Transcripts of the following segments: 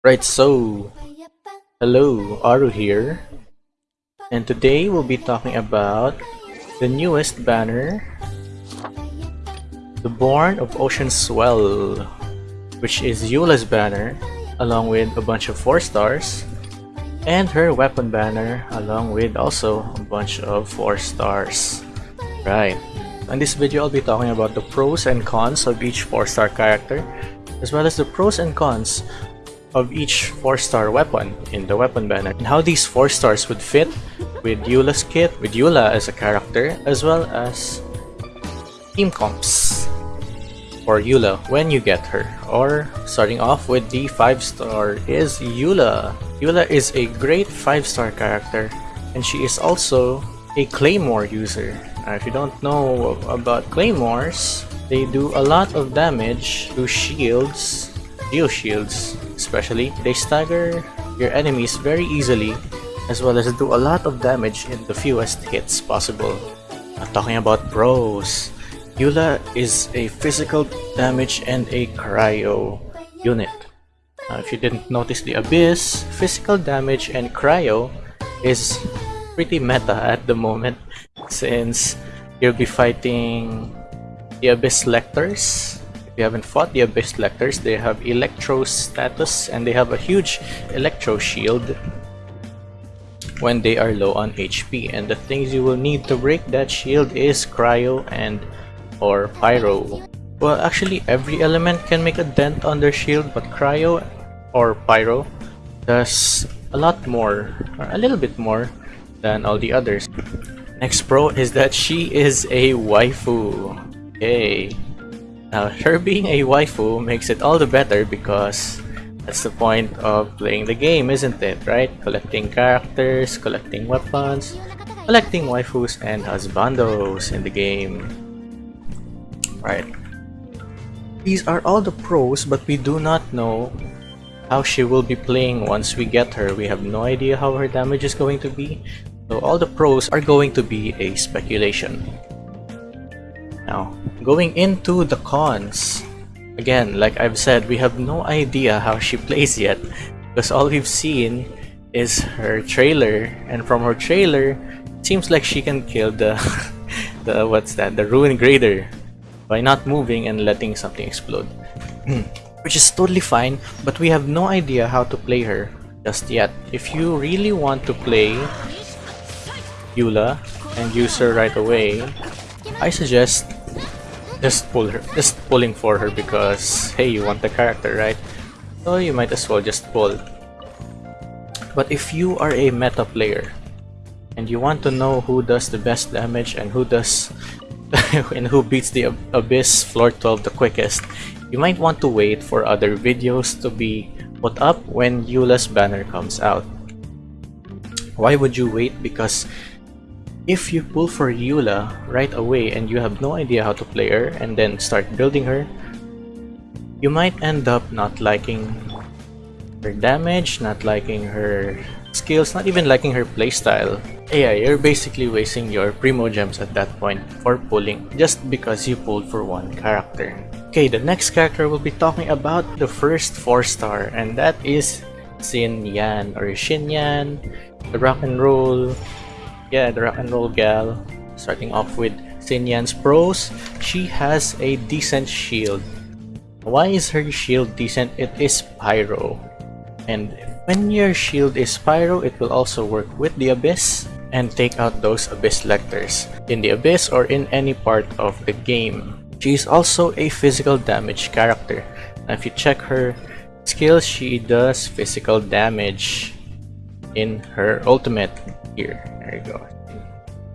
Right, so hello, Aru here, and today we'll be talking about the newest banner, the Born of Ocean Swell, which is Eula's banner, along with a bunch of 4 stars, and her weapon banner, along with also a bunch of 4 stars. Right, in this video I'll be talking about the pros and cons of each 4 star character, as well as the pros and cons of each 4-star weapon in the weapon banner and how these 4 stars would fit with Eula's kit, with Eula as a character, as well as team comps for Eula when you get her. Or starting off with the 5-star is Eula. Eula is a great 5-star character and she is also a Claymore user. Now, if you don't know about Claymores, they do a lot of damage to shields, geo shields, especially, they stagger your enemies very easily as well as do a lot of damage in the fewest hits possible. Now, talking about pros, Eula is a physical damage and a cryo unit. Now, if you didn't notice the Abyss, physical damage and cryo is pretty meta at the moment since you'll be fighting the Abyss Lectors you haven't fought the Abyss Lectors, they have Electro status and they have a huge Electro shield when they are low on HP. And the things you will need to break that shield is Cryo and or Pyro. Well, actually every element can make a dent on their shield, but Cryo or Pyro does a lot more, or a little bit more than all the others. Next pro is that she is a waifu. Yay! Now, her being a waifu makes it all the better because that's the point of playing the game, isn't it? Right? Collecting characters, collecting weapons, collecting waifus and husbandos in the game. Right. These are all the pros, but we do not know how she will be playing once we get her. We have no idea how her damage is going to be. So all the pros are going to be a speculation. Now, going into the cons, again, like I've said, we have no idea how she plays yet because all we've seen is her trailer and from her trailer, it seems like she can kill the, the what's that, the Ruin Grader by not moving and letting something explode. Hmm. Which is totally fine, but we have no idea how to play her just yet. If you really want to play Eula and use her right away, I suggest just pull her just pulling for her because hey you want the character right? So you might as well just pull. But if you are a meta player and you want to know who does the best damage and who does and who beats the abyss floor 12 the quickest you might want to wait for other videos to be put up when Eula's banner comes out. Why would you wait? Because if you pull for Eula right away and you have no idea how to play her and then start building her, you might end up not liking her damage, not liking her skills, not even liking her playstyle. Yeah, you're basically wasting your Primo gems at that point for pulling just because you pulled for one character. Okay, the next character we'll be talking about the first 4 star and that is Xin Yan or Xin Yan, the rock and roll yeah, the rock and roll gal. Starting off with Xin Yan's pros, she has a decent shield. Why is her shield decent? It is Pyro. And when your shield is Pyro, it will also work with the Abyss and take out those Abyss Lectors in the Abyss or in any part of the game. She is also a physical damage character. Now if you check her skills, she does physical damage in her ultimate here. There you go.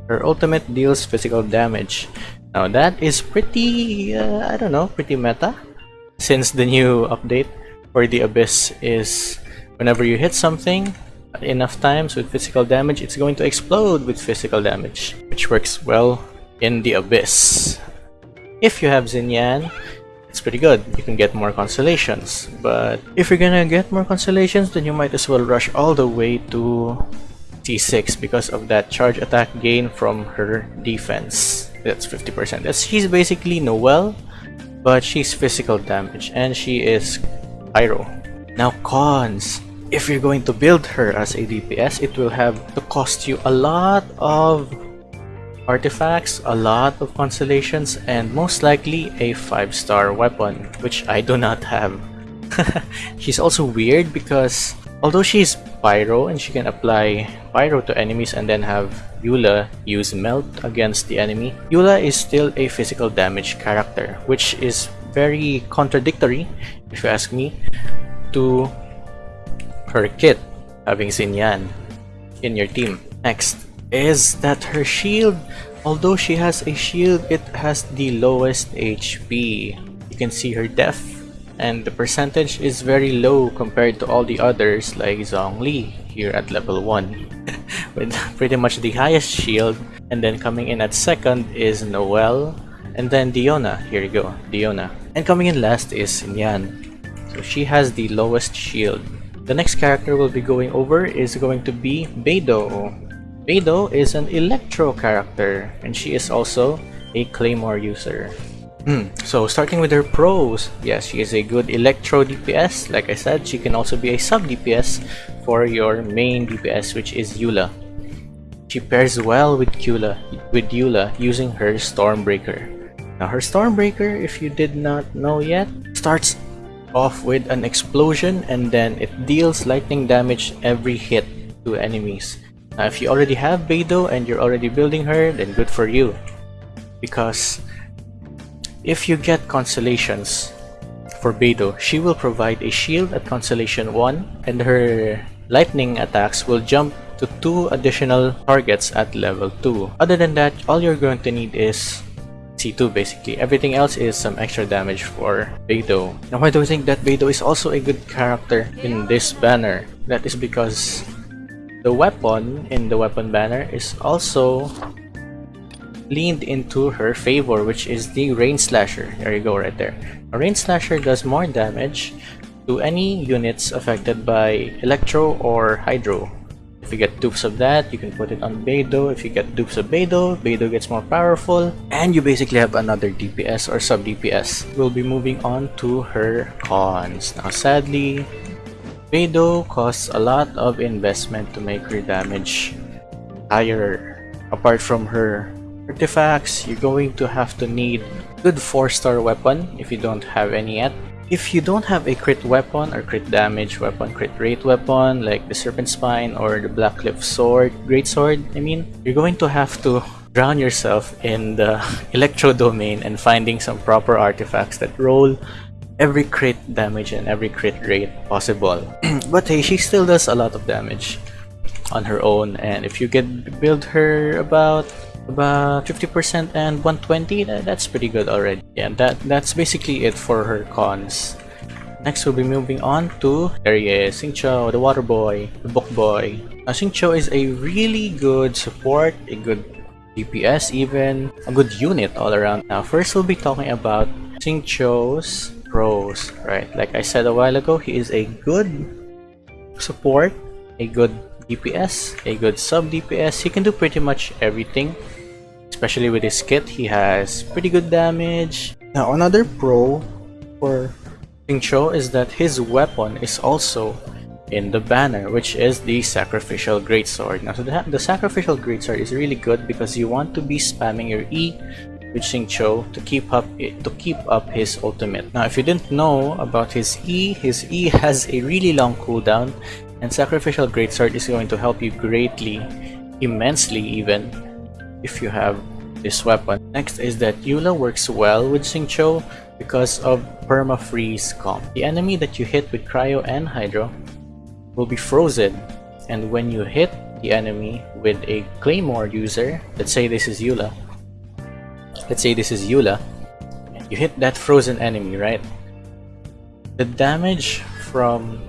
Her ultimate deals physical damage. Now that is pretty, uh, I don't know, pretty meta. Since the new update for the Abyss is whenever you hit something enough times with physical damage, it's going to explode with physical damage, which works well in the Abyss. If you have Xin Yan, it's pretty good. You can get more constellations. But if you're gonna get more constellations, then you might as well rush all the way to C6 because of that charge attack gain from her defense. That's 50%. That's, she's basically Noelle, but she's physical damage and she is Pyro. Now cons. If you're going to build her as a DPS, it will have to cost you a lot of artifacts, a lot of constellations, and most likely a 5-star weapon, which I do not have. She's also weird because although she's Pyro and she can apply Pyro to enemies and then have Eula use Melt against the enemy, Eula is still a physical damage character, which is very contradictory, if you ask me, to her kit, having Xinyan in your team. Next is that her shield, although she has a shield, it has the lowest HP. You can see her death and the percentage is very low compared to all the others like Zhongli here at level 1 with pretty much the highest shield and then coming in at second is Noelle and then Diona, here you go, Diona. And coming in last is Nyan. So she has the lowest shield. The next character we'll be going over is going to be Beidou. Beidou is an Electro character and she is also a Claymore user. Hmm, so starting with her pros, yes, she is a good Electro DPS. Like I said, she can also be a sub DPS for your main DPS, which is Eula. She pairs well with Eula, with Eula using her Stormbreaker. Now her Stormbreaker, if you did not know yet, starts off with an explosion and then it deals lightning damage every hit to enemies. Now if you already have Beidou and you're already building her, then good for you. Because if you get Constellations for Beidou, she will provide a shield at Constellation 1 and her lightning attacks will jump to two additional targets at level 2. Other than that, all you're going to need is C2 basically. Everything else is some extra damage for Beidou. Now why do I think that Beidou is also a good character in this banner? That is because the weapon in the weapon banner is also leaned into her favor which is the Rain Slasher. There you go right there. A Rain Slasher does more damage to any units affected by Electro or Hydro. If you get dupes of that, you can put it on Beidou. If you get dupes of Beidou, Beidou gets more powerful. And you basically have another DPS or sub DPS. We'll be moving on to her cons. Now sadly, Beidou costs a lot of investment to make her damage higher. Apart from her artifacts, you're going to have to need good 4 star weapon if you don't have any yet. If you don't have a crit weapon or crit damage weapon, crit rate weapon like the Serpent Spine or the Black Cliff Sword, Great Sword, I mean, you're going to have to drown yourself in the Electro domain and finding some proper artifacts that roll every crit damage and every crit rate possible. but hey, she still does a lot of damage on her own. And if you get build her about about 50% and 120 that, that's pretty good already. Yeah that that's basically it for her cons. Next we'll be moving on to there he is the water boy the book boy. Now Xingqiu is a really good support a good DPS even a good unit all around. Now first we'll be talking about Xingqiu's pros right like I said a while ago he is a good support a good DPS, a good sub DPS, he can do pretty much everything Especially with his kit, he has pretty good damage. Now another pro for Xingqiu is that his weapon is also in the banner, which is the Sacrificial Greatsword. Now so the, the Sacrificial Greatsword is really good because you want to be spamming your E with Xingqiu to keep up to keep up his ultimate. Now if you didn't know about his E, his E has a really long cooldown and Sacrificial Greatsword is going to help you greatly, immensely even, if you have this weapon. Next is that Eula works well with Xingqiu because of perma-freeze comp. The enemy that you hit with Cryo and Hydro will be frozen and when you hit the enemy with a Claymore user, let's say this is Eula, let's say this is Eula, you hit that frozen enemy, right? The damage from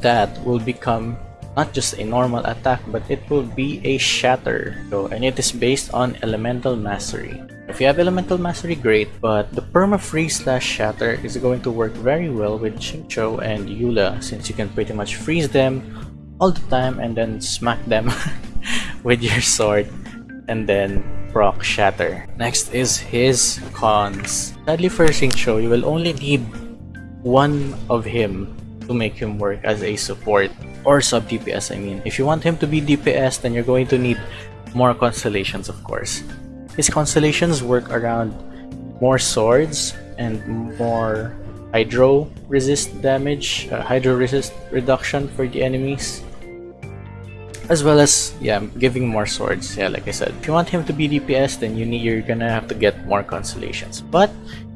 that will become not just a normal attack but it will be a shatter. So and it is based on elemental mastery. If you have elemental mastery great but the perma freeze slash shatter is going to work very well with Xingqiu and Eula since you can pretty much freeze them all the time and then smack them with your sword and then proc shatter next is his cons sadly for Xingqiu you will only need one of him to make him work as a support or sub DPS I mean. If you want him to be DPS then you're going to need more constellations of course. His constellations work around more swords and more hydro resist damage, uh, hydro resist reduction for the enemies as well as yeah giving more swords yeah like i said if you want him to be dps then you need you're gonna have to get more constellations but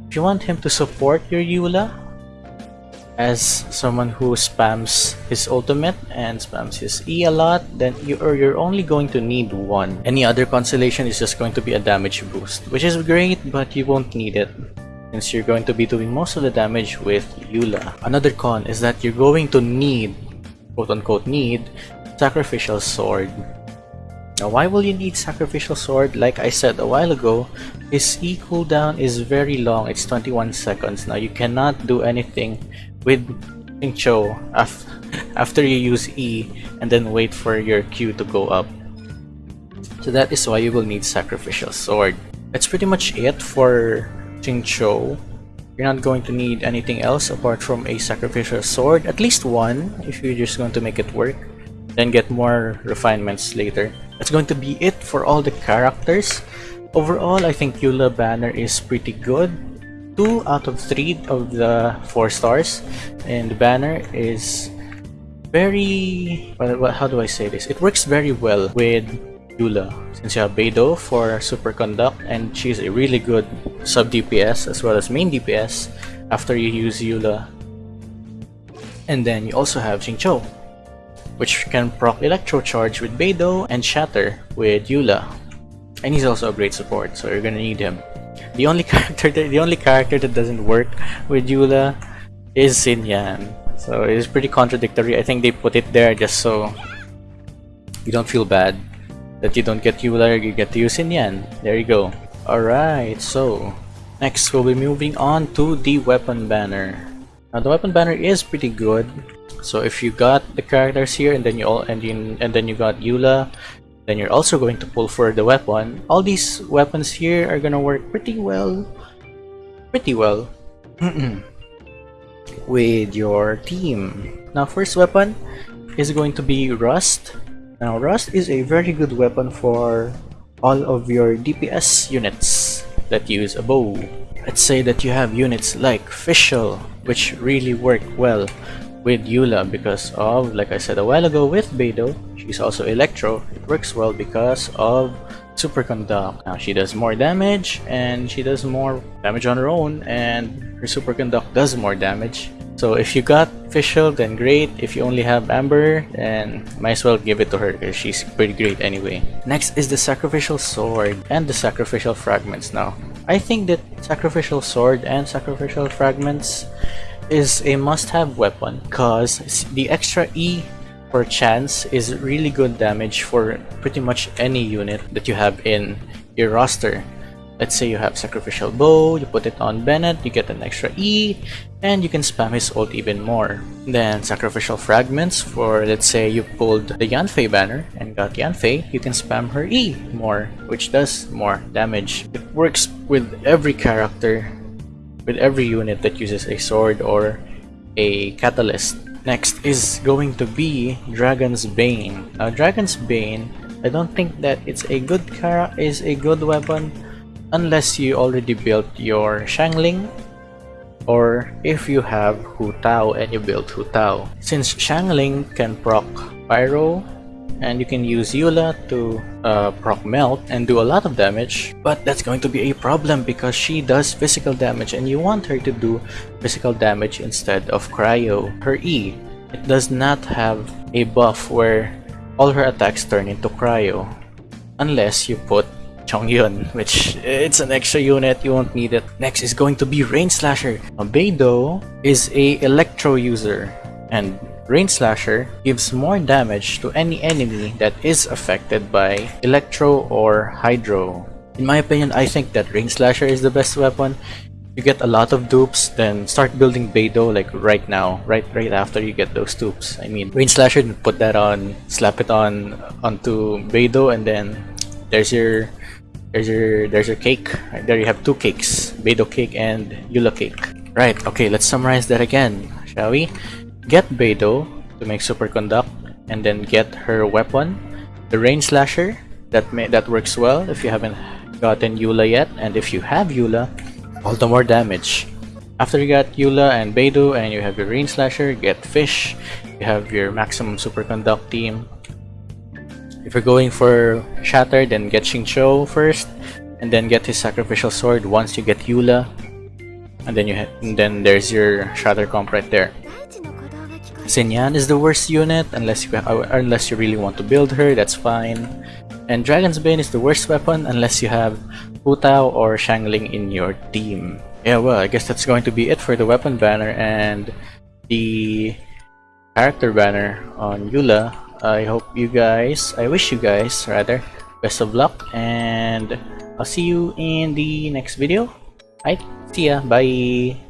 if you want him to support your eula as someone who spams his ultimate and spams his E a lot, then you are you're only going to need one. Any other constellation is just going to be a damage boost, which is great, but you won't need it since you're going to be doing most of the damage with Eula. Another con is that you're going to need, quote unquote need, Sacrificial Sword. Now why will you need Sacrificial Sword? Like I said a while ago, his E cooldown is very long, it's 21 seconds. Now you cannot do anything with af after you use E and then wait for your Q to go up. So that is why you will need Sacrificial Sword. That's pretty much it for Xingqiu. You're not going to need anything else apart from a Sacrificial Sword, at least one if you're just going to make it work then get more refinements later. That's going to be it for all the characters. Overall, I think Eula Banner is pretty good. 2 out of 3 of the 4 stars. And the banner is very... Well, how do I say this? It works very well with Eula. Since you have Beidou for Superconduct and she's a really good sub DPS as well as main DPS after you use Eula. And then you also have Xingqiu which can proc Electro Charge with Beidou and Shatter with Eula. And he's also a great support, so you're gonna need him. The only character that, the only character that doesn't work with Eula is Xinyan. So it's pretty contradictory. I think they put it there just so you don't feel bad that you don't get Eula, you get to use Xinyan. There you go. Alright, so next we'll be moving on to the weapon banner. Now the weapon banner is pretty good. So if you got the characters here and then you all and you, and then you got Eula, then you're also going to pull for the weapon. All these weapons here are gonna work pretty well, pretty well with your team. Now first weapon is going to be Rust. Now Rust is a very good weapon for all of your DPS units that use a bow. Let's say that you have units like Fischl, which really work well with Eula because of, like I said a while ago with Beidou, she's also Electro. It works well because of Superconduct. Now she does more damage and she does more damage on her own and her Superconduct does more damage. So if you got Fischl, then great. If you only have Amber, then might as well give it to her because she's pretty great anyway. Next is the Sacrificial Sword and the Sacrificial Fragments now. I think that Sacrificial Sword and Sacrificial Fragments is a must-have weapon because the extra E per chance is really good damage for pretty much any unit that you have in your roster. Let's say you have Sacrificial Bow, you put it on Bennett, you get an extra E, and you can spam his ult even more. Then Sacrificial Fragments for let's say you pulled the Yanfei banner and got Yanfei, you can spam her E more, which does more damage. It works with every character with every unit that uses a sword or a catalyst. Next is going to be Dragon's Bane. Now Dragon's Bane, I don't think that it's a good cara is a good weapon unless you already built your Xiangling or if you have Hu Tao and you build Hu Tao. Since Xiangling can proc Pyro, and you can use Eula to uh, proc melt and do a lot of damage but that's going to be a problem because she does physical damage and you want her to do physical damage instead of cryo her E it does not have a buff where all her attacks turn into cryo unless you put Chongyun, which it's an extra unit, you won't need it. Next is going to be Rain Slasher. Beidou is a Electro user, and Rain Slasher gives more damage to any enemy that is affected by Electro or Hydro. In my opinion, I think that Rain Slasher is the best weapon. You get a lot of dupes, then start building Beidou like right now, right right after you get those dupes. I mean, Rain Slasher, put that on, slap it on onto Beidou, and then there's your there's your there's your cake. Right, there you have two cakes, Beidou cake and Eula cake. Right, okay, let's summarize that again, shall we? Get Beidou to make Superconduct, and then get her weapon, the Rain Slasher, that may, that works well if you haven't gotten Eula yet, and if you have Eula, all the more damage. After you got Eula and Beidou and you have your Rain Slasher, get Fischl, you have your maximum superconduct team. If you're going for Shatter, then get Xingqiu first, and then get his Sacrificial Sword once you get Eula. And then you and then there's your Shatter comp right there. Xinyan is the worst unit unless you unless you really want to build her, that's fine. And Dragon's Bane is the worst weapon unless you have Hu Tao or Xiangling in your team. Yeah, well, I guess that's going to be it for the weapon banner and the character banner on Eula. I hope you guys, I wish you guys rather, best of luck and I'll see you in the next video. Alright, see ya, bye!